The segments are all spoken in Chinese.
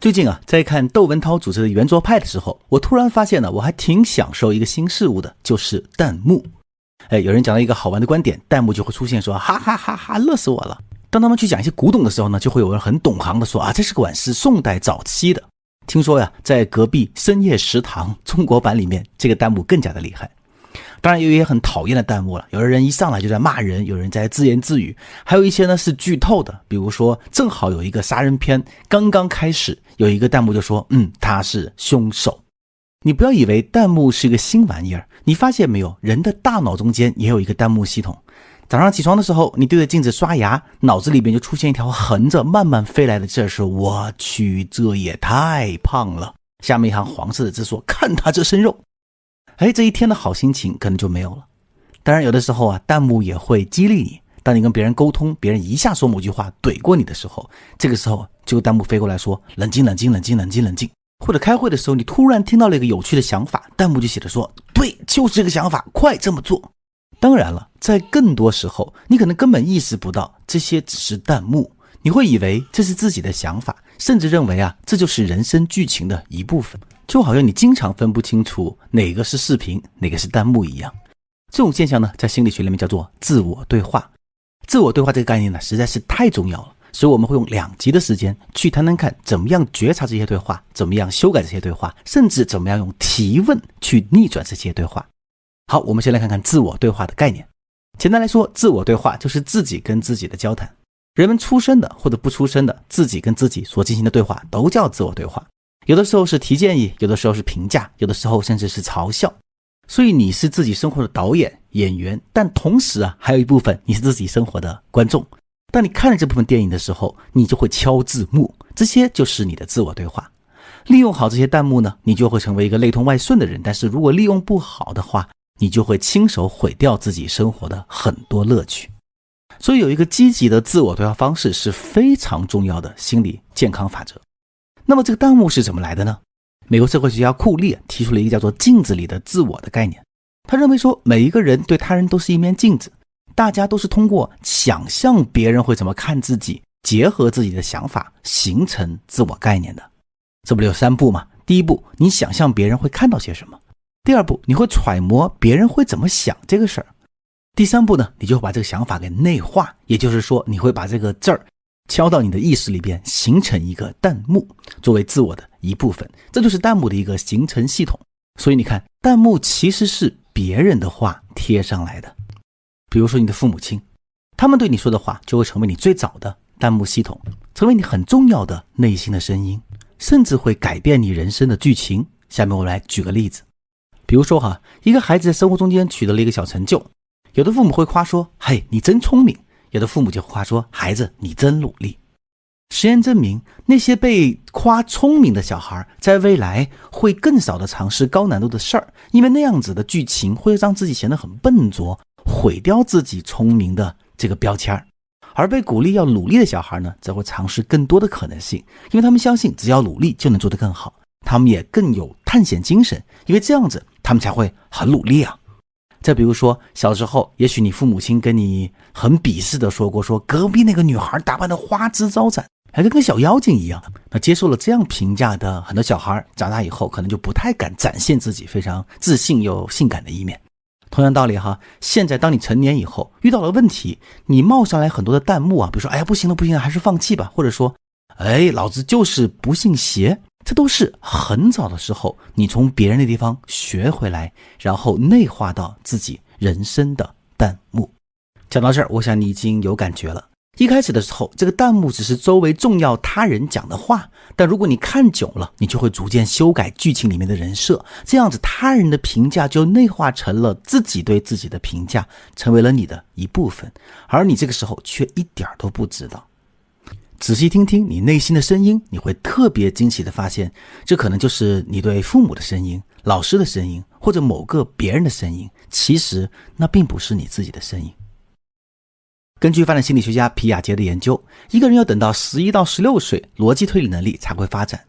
最近啊，在看窦文涛主持的圆桌派的时候，我突然发现呢，我还挺享受一个新事物的，就是弹幕。哎，有人讲了一个好玩的观点，弹幕就会出现说哈哈哈哈，乐死我了。当他们去讲一些古董的时候呢，就会有人很懂行的说啊，这是个碗，是宋代早期的。听说呀，在隔壁深夜食堂中国版里面，这个弹幕更加的厉害。当然也，有一些很讨厌的弹幕了。有的人一上来就在骂人，有人在自言自语，还有一些呢是剧透的。比如说，正好有一个杀人片刚刚开始，有一个弹幕就说：“嗯，他是凶手。”你不要以为弹幕是一个新玩意儿，你发现没有？人的大脑中间也有一个弹幕系统。早上起床的时候，你对着镜子刷牙，脑子里边就出现一条横着慢慢飞来的字，说：“我去，这也太胖了。”下面一行黄色的字说：“看他这身肉。”哎，这一天的好心情可能就没有了。当然，有的时候啊，弹幕也会激励你。当你跟别人沟通，别人一下说某句话怼过你的时候，这个时候就弹幕飞过来说：“冷静，冷静，冷静，冷静，冷静。”或者开会的时候，你突然听到了一个有趣的想法，弹幕就写着说：“对，就是这个想法，快这么做。”当然了，在更多时候，你可能根本意识不到这些只是弹幕，你会以为这是自己的想法，甚至认为啊，这就是人生剧情的一部分。就好像你经常分不清楚哪个是视频，哪个是弹幕一样，这种现象呢，在心理学里面叫做自我对话。自我对话这个概念呢，实在是太重要了，所以我们会用两集的时间去谈谈看，怎么样觉察这些对话，怎么样修改这些对话，甚至怎么样用提问去逆转这些对话。好，我们先来看看自我对话的概念。简单来说，自我对话就是自己跟自己的交谈。人们出生的或者不出生的，自己跟自己所进行的对话，都叫自我对话。有的时候是提建议，有的时候是评价，有的时候甚至是嘲笑。所以你是自己生活的导演、演员，但同时啊，还有一部分你是自己生活的观众。当你看了这部分电影的时候，你就会敲字幕，这些就是你的自我对话。利用好这些弹幕呢，你就会成为一个内通外顺的人。但是如果利用不好的话，你就会亲手毁掉自己生活的很多乐趣。所以有一个积极的自我对话方式是非常重要的心理健康法则。那么这个弹幕是怎么来的呢？美国社会学家库利提出了一个叫做“镜子里的自我”的概念。他认为说，每一个人对他人都是一面镜子，大家都是通过想象别人会怎么看自己，结合自己的想法形成自我概念的。这不有三步吗？第一步，你想象别人会看到些什么；第二步，你会揣摩别人会怎么想这个事儿；第三步呢，你就会把这个想法给内化，也就是说，你会把这个字儿。敲到你的意识里边，形成一个弹幕，作为自我的一部分，这就是弹幕的一个形成系统。所以你看，弹幕其实是别人的话贴上来的。比如说你的父母亲，他们对你说的话，就会成为你最早的弹幕系统，成为你很重要的内心的声音，甚至会改变你人生的剧情。下面我来举个例子，比如说哈，一个孩子在生活中间取得了一个小成就，有的父母会夸说：“嘿，你真聪明。”有的父母就夸说：“孩子，你真努力。”实验证明，那些被夸聪明的小孩，在未来会更少的尝试高难度的事儿，因为那样子的剧情会让自己显得很笨拙，毁掉自己聪明的这个标签儿。而被鼓励要努力的小孩呢，则会尝试更多的可能性，因为他们相信只要努力就能做得更好。他们也更有探险精神，因为这样子他们才会很努力啊。再比如说，小时候，也许你父母亲跟你很鄙视的说过，说隔壁那个女孩打扮的花枝招展，还跟个小妖精一样。那接受了这样评价的很多小孩，长大以后可能就不太敢展现自己非常自信又性感的一面。同样道理哈，现在当你成年以后遇到了问题，你冒上来很多的弹幕啊，比如说，哎呀，不行了，不行了，还是放弃吧，或者说，哎，老子就是不信邪。这都是很早的时候，你从别人的地方学回来，然后内化到自己人生的弹幕。讲到这儿，我想你已经有感觉了。一开始的时候，这个弹幕只是周围重要他人讲的话，但如果你看久了，你就会逐渐修改剧情里面的人设，这样子他人的评价就内化成了自己对自己的评价，成为了你的一部分，而你这个时候却一点都不知道。仔细听听你内心的声音，你会特别惊喜的发现，这可能就是你对父母的声音、老师的声音，或者某个别人的声音。其实那并不是你自己的声音。根据发展心理学家皮亚杰的研究，一个人要等到十一到十六岁，逻辑推理能力才会发展。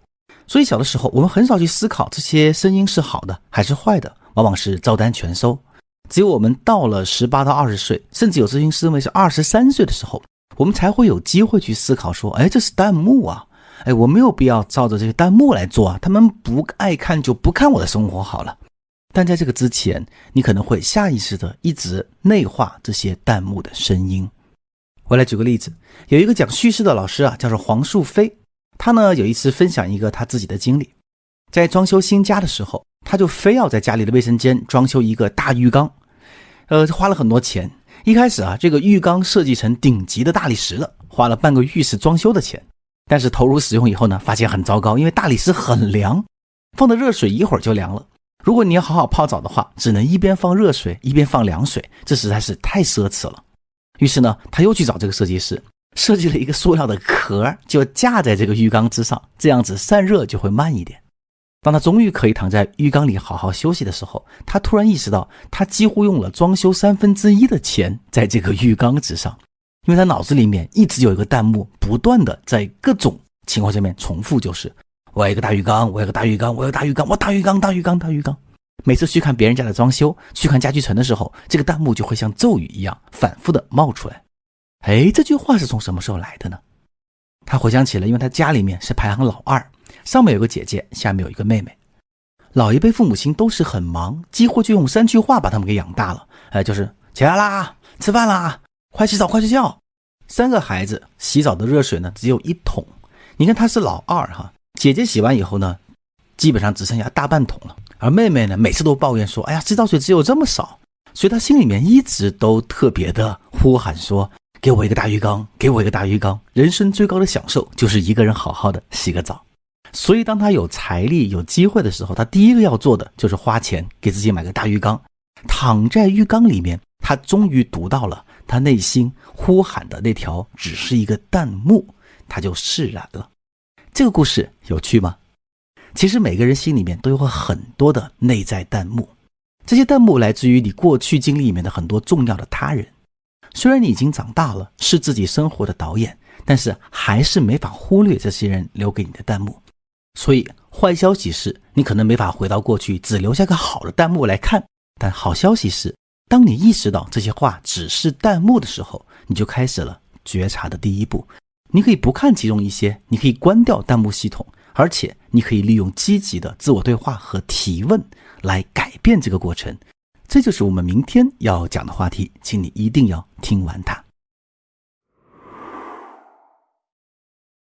所以小的时候，我们很少去思考这些声音是好的还是坏的，往往是照单全收。只有我们到了十八到二十岁，甚至有咨询师认为是二十三岁的时候。我们才会有机会去思考说，哎，这是弹幕啊，哎，我没有必要照着这些弹幕来做啊，他们不爱看就不看我的生活好了。但在这个之前，你可能会下意识的一直内化这些弹幕的声音。我来举个例子，有一个讲叙事的老师啊，叫做黄树飞，他呢有一次分享一个他自己的经历，在装修新家的时候，他就非要在家里的卫生间装修一个大浴缸，呃，花了很多钱。一开始啊，这个浴缸设计成顶级的大理石的，花了半个浴室装修的钱。但是投入使用以后呢，发现很糟糕，因为大理石很凉，放的热水一会儿就凉了。如果你要好好泡澡的话，只能一边放热水一边放凉水，这实在是太奢侈了。于是呢，他又去找这个设计师，设计了一个塑料的壳，就架在这个浴缸之上，这样子散热就会慢一点。当他终于可以躺在浴缸里好好休息的时候，他突然意识到，他几乎用了装修三分之一的钱在这个浴缸之上，因为他脑子里面一直有一个弹幕，不断的在各种情况下面重复，就是我要一个大浴缸，我要个大浴缸，我要大浴缸，我大浴缸，大浴缸，大浴缸。每次去看别人家的装修，去看家具城的时候，这个弹幕就会像咒语一样反复的冒出来。哎，这句话是从什么时候来的呢？他回想起了，因为他家里面是排行老二。上面有个姐姐，下面有一个妹妹。老一辈父母亲都是很忙，几乎就用三句话把他们给养大了。哎，就是起来啦，吃饭啦，快洗澡，快睡觉。三个孩子洗澡的热水呢只有一桶。你看他是老二哈，姐姐洗完以后呢，基本上只剩下大半桶了。而妹妹呢，每次都抱怨说：“哎呀，洗澡水只有这么少。”所以她心里面一直都特别的呼喊说：“给我一个大浴缸，给我一个大浴缸。”人生最高的享受就是一个人好好的洗个澡。所以，当他有财力、有机会的时候，他第一个要做的就是花钱给自己买个大浴缸，躺在浴缸里面。他终于读到了他内心呼喊的那条，只是一个弹幕，他就释然了。这个故事有趣吗？其实每个人心里面都有很多的内在弹幕，这些弹幕来自于你过去经历里面的很多重要的他人。虽然你已经长大了，是自己生活的导演，但是还是没法忽略这些人留给你的弹幕。所以，坏消息是你可能没法回到过去，只留下个好的弹幕来看。但好消息是，当你意识到这些话只是弹幕的时候，你就开始了觉察的第一步。你可以不看其中一些，你可以关掉弹幕系统，而且你可以利用积极的自我对话和提问来改变这个过程。这就是我们明天要讲的话题，请你一定要听完它。